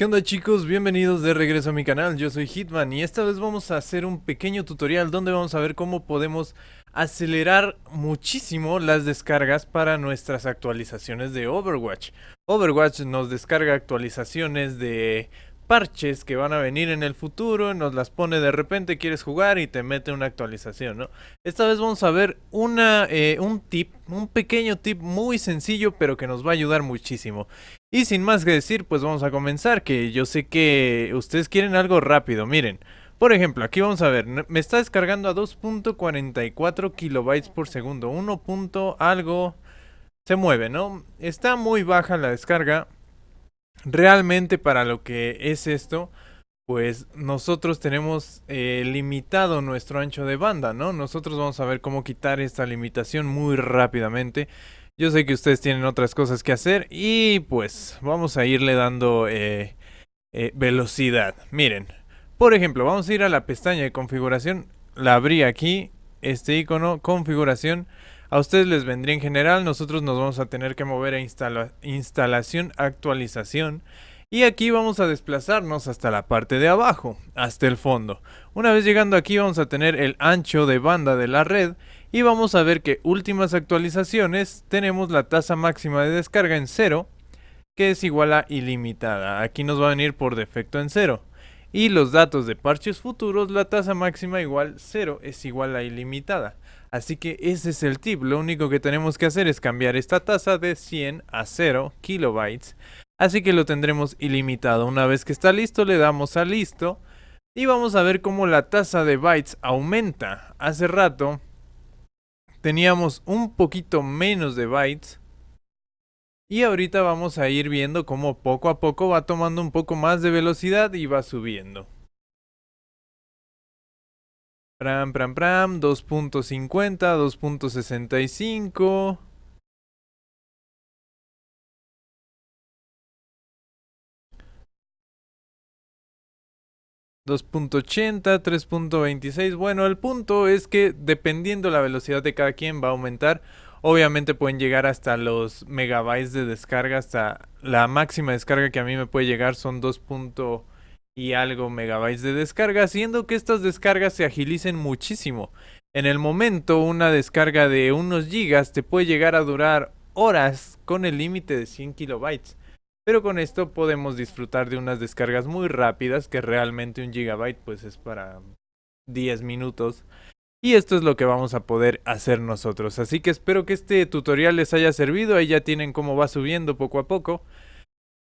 ¿Qué onda chicos? Bienvenidos de regreso a mi canal, yo soy Hitman y esta vez vamos a hacer un pequeño tutorial donde vamos a ver cómo podemos acelerar muchísimo las descargas para nuestras actualizaciones de Overwatch. Overwatch nos descarga actualizaciones de parches que van a venir en el futuro, nos las pone de repente, quieres jugar y te mete una actualización, ¿no? Esta vez vamos a ver una, eh, un tip, un pequeño tip muy sencillo pero que nos va a ayudar muchísimo. Y sin más que decir, pues vamos a comenzar, que yo sé que ustedes quieren algo rápido, miren. Por ejemplo, aquí vamos a ver, me está descargando a 2.44 kilobytes por segundo, 1. algo se mueve, ¿no? Está muy baja la descarga, realmente para lo que es esto, pues nosotros tenemos eh, limitado nuestro ancho de banda, ¿no? Nosotros vamos a ver cómo quitar esta limitación muy rápidamente. Yo sé que ustedes tienen otras cosas que hacer y pues vamos a irle dando eh, eh, velocidad. Miren, por ejemplo, vamos a ir a la pestaña de configuración, la abrí aquí, este icono, configuración. A ustedes les vendría en general, nosotros nos vamos a tener que mover a instalación, actualización. Y aquí vamos a desplazarnos hasta la parte de abajo, hasta el fondo. Una vez llegando aquí vamos a tener el ancho de banda de la red y vamos a ver que últimas actualizaciones tenemos la tasa máxima de descarga en 0 que es igual a ilimitada. Aquí nos va a venir por defecto en 0. Y los datos de parches futuros, la tasa máxima igual 0 es igual a ilimitada. Así que ese es el tip, lo único que tenemos que hacer es cambiar esta tasa de 100 a 0 kilobytes. Así que lo tendremos ilimitado. Una vez que está listo le damos a listo. Y vamos a ver cómo la tasa de bytes aumenta. Hace rato teníamos un poquito menos de bytes. Y ahorita vamos a ir viendo cómo poco a poco va tomando un poco más de velocidad y va subiendo. Pram, pram, pram, 2.50, 2.65. 2.80, 3.26. Bueno, el punto es que dependiendo la velocidad de cada quien va a aumentar. Obviamente pueden llegar hasta los megabytes de descarga, hasta la máxima descarga que a mí me puede llegar son 2 y algo megabytes de descarga, haciendo que estas descargas se agilicen muchísimo. En el momento, una descarga de unos gigas te puede llegar a durar horas con el límite de 100 kilobytes. Pero con esto podemos disfrutar de unas descargas muy rápidas, que realmente un gigabyte pues es para 10 minutos. Y esto es lo que vamos a poder hacer nosotros. Así que espero que este tutorial les haya servido. Ahí ya tienen cómo va subiendo poco a poco.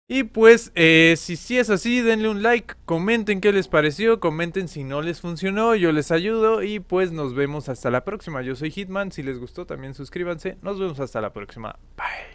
Y pues, eh, si, si es así, denle un like, comenten qué les pareció, comenten si no les funcionó, yo les ayudo y pues nos vemos hasta la próxima. Yo soy Hitman, si les gustó también suscríbanse, nos vemos hasta la próxima, bye.